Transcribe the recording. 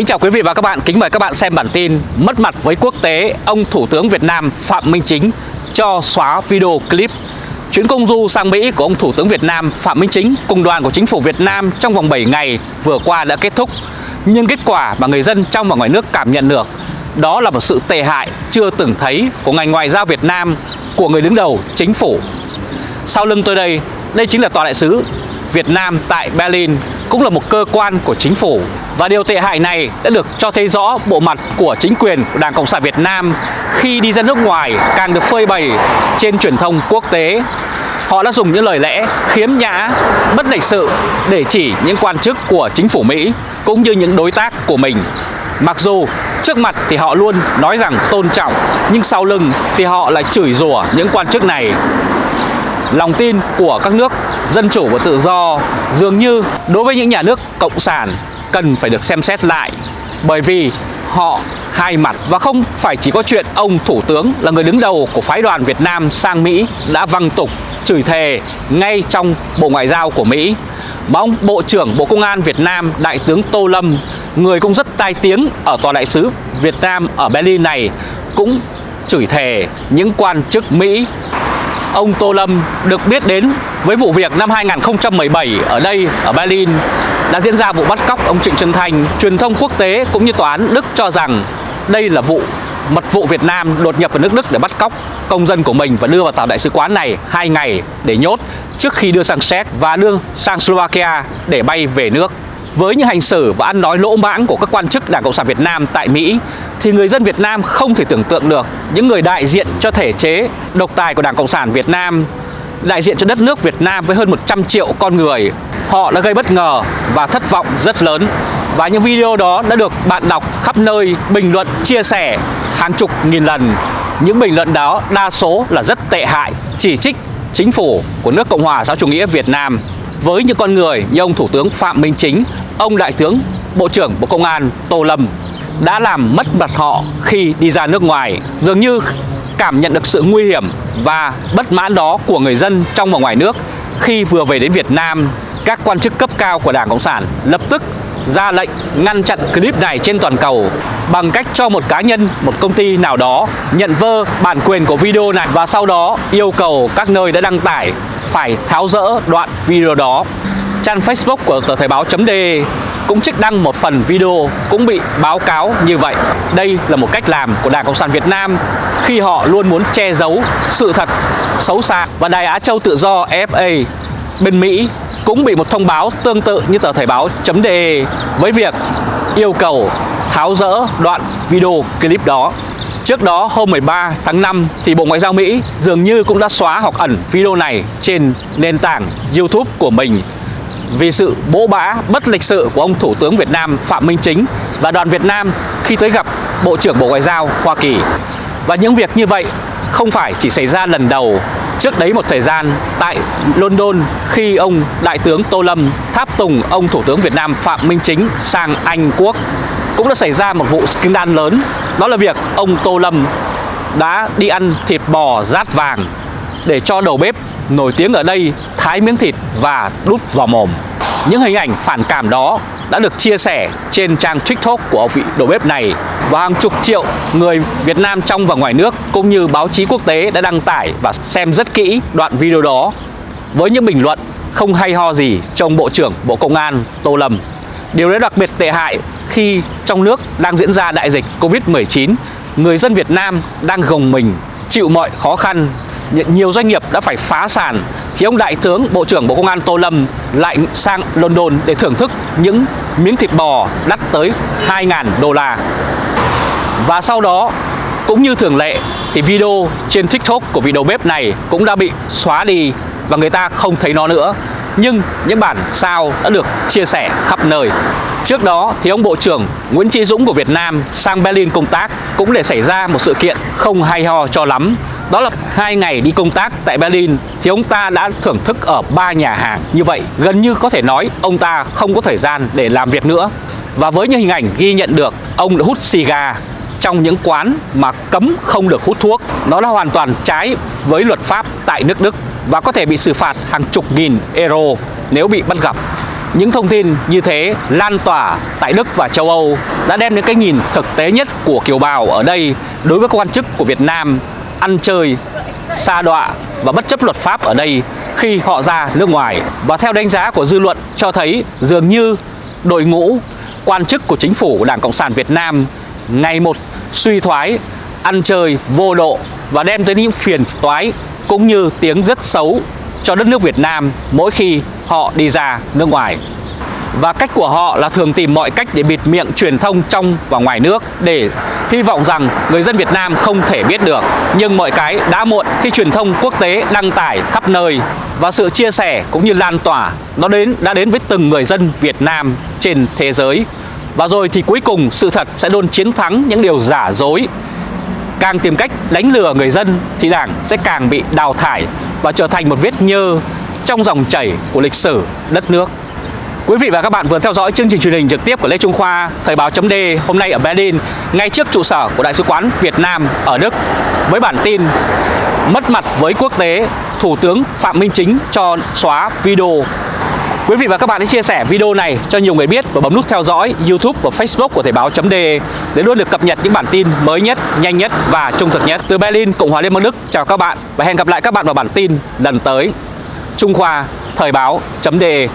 Kính chào quý vị và các bạn, kính mời các bạn xem bản tin Mất mặt với quốc tế, ông Thủ tướng Việt Nam Phạm Minh Chính cho xóa video clip Chuyến công du sang Mỹ của ông Thủ tướng Việt Nam Phạm Minh Chính cùng đoàn của chính phủ Việt Nam trong vòng 7 ngày vừa qua đã kết thúc. Nhưng kết quả mà người dân trong và ngoài nước cảm nhận được Đó là một sự tệ hại chưa từng thấy của ngành ngoại giao Việt Nam của người đứng đầu chính phủ. Sau lưng tôi đây, đây chính là Tòa đại sứ Việt Nam tại Berlin cũng là một cơ quan của chính phủ và điều tệ hại này đã được cho thấy rõ bộ mặt của chính quyền của Đảng Cộng sản Việt Nam khi đi ra nước ngoài càng được phơi bày trên truyền thông quốc tế. Họ đã dùng những lời lẽ khiếm nhã, bất lịch sự để chỉ những quan chức của chính phủ Mỹ cũng như những đối tác của mình. Mặc dù trước mặt thì họ luôn nói rằng tôn trọng nhưng sau lưng thì họ lại chửi rủa những quan chức này lòng tin của các nước dân chủ và tự do dường như đối với những nhà nước cộng sản cần phải được xem xét lại. Bởi vì họ hai mặt và không phải chỉ có chuyện ông thủ tướng là người đứng đầu của phái đoàn Việt Nam sang Mỹ đã văng tục chửi thề ngay trong Bộ Ngoại giao của Mỹ. Mà ông Bộ trưởng Bộ Công an Việt Nam Đại tướng Tô Lâm người cũng rất tai tiếng ở Tòa đại sứ Việt Nam ở Berlin này cũng chửi thề những quan chức Mỹ. Ông Tô Lâm được biết đến với vụ việc năm 2017 ở đây, ở Berlin đã diễn ra vụ bắt cóc ông Trịnh Xuân Thanh. Truyền thông quốc tế cũng như tòa án Đức cho rằng đây là vụ mật vụ Việt Nam đột nhập vào nước Đức để bắt cóc công dân của mình và đưa vào tàu đại sứ quán này hai ngày để nhốt trước khi đưa sang Séc và đưa sang Slovakia để bay về nước. Với những hành xử và ăn nói lỗ mãng của các quan chức Đảng Cộng sản Việt Nam tại Mỹ, thì người dân Việt Nam không thể tưởng tượng được những người đại diện cho thể chế độc tài của Đảng Cộng sản Việt Nam đại diện cho đất nước Việt Nam với hơn 100 triệu con người. Họ đã gây bất ngờ và thất vọng rất lớn. Và những video đó đã được bạn đọc khắp nơi, bình luận, chia sẻ hàng chục nghìn lần. Những bình luận đó đa số là rất tệ hại, chỉ trích chính phủ của nước Cộng hòa xã chủ nghĩa Việt Nam. Với những con người như ông Thủ tướng Phạm Minh Chính, ông Đại tướng, Bộ trưởng Bộ Công an Tô Lâm đã làm mất mặt họ khi đi ra nước ngoài. Dường như cảm nhận được sự nguy hiểm và bất mãn đó của người dân trong và ngoài nước khi vừa về đến Việt Nam các quan chức cấp cao của Đảng Cộng sản lập tức ra lệnh ngăn chặn clip này trên toàn cầu bằng cách cho một cá nhân, một công ty nào đó nhận vơ bản quyền của video này và sau đó yêu cầu các nơi đã đăng tải phải tháo rỡ đoạn video đó. Trang Facebook của tờ Thời báo.de cũng trích đăng một phần video cũng bị báo cáo như vậy. Đây là một cách làm của Đảng Cộng sản Việt Nam khi họ luôn muốn che giấu sự thật xấu xa. Và Đài Á Châu Tự Do FA bên Mỹ cũng bị một thông báo tương tự như tờ Thời báo.de với việc yêu cầu tháo rỡ đoạn video clip đó. Trước đó, hôm 13 tháng 5 thì Bộ Ngoại giao Mỹ dường như cũng đã xóa hoặc ẩn video này trên nền tảng YouTube của mình vì sự bỗ bã, bất lịch sự của ông Thủ tướng Việt Nam Phạm Minh Chính và đoàn Việt Nam khi tới gặp Bộ trưởng Bộ Ngoại giao Hoa Kỳ. Và những việc như vậy không phải chỉ xảy ra lần đầu Trước đấy một thời gian tại London khi ông Đại tướng Tô Lâm tháp tùng ông Thủ tướng Việt Nam Phạm Minh Chính sang Anh Quốc cũng đã xảy ra một vụ scandal lớn đó là việc ông Tô Lâm đã đi ăn thịt bò rát vàng để cho đầu bếp nổi tiếng ở đây thái miếng thịt và đút vào mồm. Những hình ảnh phản cảm đó đã được chia sẻ trên trang TikTok của vị đầu bếp này và hàng chục triệu người Việt Nam trong và ngoài nước cũng như báo chí quốc tế đã đăng tải và xem rất kỹ đoạn video đó với những bình luận không hay ho gì trong Bộ trưởng Bộ Công an Tô Lâm. Điều đó đặc biệt tệ hại khi trong nước đang diễn ra đại dịch Covid-19, người dân Việt Nam đang gồng mình chịu mọi khó khăn nhiều doanh nghiệp đã phải phá sản. Thì ông đại tướng, bộ trưởng bộ công an tô lâm lại sang london để thưởng thức những miếng thịt bò đắt tới 2.000 đô la. Và sau đó, cũng như thường lệ, thì video trên tiktok của vị đầu bếp này cũng đã bị xóa đi và người ta không thấy nó nữa. Nhưng những bản sao đã được chia sẻ khắp nơi. Trước đó, thì ông Bộ trưởng Nguyễn Chí Dũng của Việt Nam sang Berlin công tác cũng để xảy ra một sự kiện không hay ho cho lắm đó là hai ngày đi công tác tại Berlin thì ông ta đã thưởng thức ở ba nhà hàng như vậy. Gần như có thể nói ông ta không có thời gian để làm việc nữa. Và với những hình ảnh ghi nhận được, ông đã hút xì gà trong những quán mà cấm không được hút thuốc. Nó là hoàn toàn trái với luật pháp tại nước Đức và có thể bị xử phạt hàng chục nghìn euro nếu bị bắt gặp. Những thông tin như thế lan tỏa tại Đức và châu Âu đã đem đến cái nhìn thực tế nhất của kiều bào ở đây đối với các quan chức của Việt Nam ăn chơi, xa đọa và bất chấp luật pháp ở đây khi họ ra nước ngoài. Và theo đánh giá của dư luận cho thấy dường như đội ngũ quan chức của chính phủ của Đảng Cộng sản Việt Nam ngày một suy thoái, ăn chơi vô độ và đem tới những phiền toái cũng như tiếng rất xấu cho đất nước Việt Nam mỗi khi họ đi ra nước ngoài. Và cách của họ là thường tìm mọi cách để bịt miệng truyền thông trong và ngoài nước để hy vọng rằng người dân Việt Nam không thể biết được. Nhưng mọi cái đã muộn khi truyền thông quốc tế đăng tải khắp nơi và sự chia sẻ cũng như lan tỏa, nó đến, đã đến với từng người dân Việt Nam trên thế giới. Và rồi thì cuối cùng, sự thật sẽ luôn chiến thắng những điều giả dối. Càng tìm cách đánh lừa người dân thì Đảng sẽ càng bị đào thải và trở thành một vết nhơ trong dòng chảy của lịch sử đất nước. Quý vị và các bạn vừa theo dõi chương trình truyền hình trực tiếp của Lê Trung Khoa Thời báo chấm hôm nay ở Berlin ngay trước trụ sở của Đại sứ quán Việt Nam ở Đức với bản tin Mất mặt với quốc tế, Thủ tướng Phạm Minh Chính cho xóa video Quý vị và các bạn hãy chia sẻ video này cho nhiều người biết và bấm nút theo dõi YouTube và Facebook của Thời báo.de để luôn được cập nhật những bản tin mới nhất, nhanh nhất và trung thực nhất. Từ Berlin, Cộng hòa Liên bang Đức, chào các bạn và hẹn gặp lại các bạn vào bản tin lần tới. Trung Khoa Thời báo.de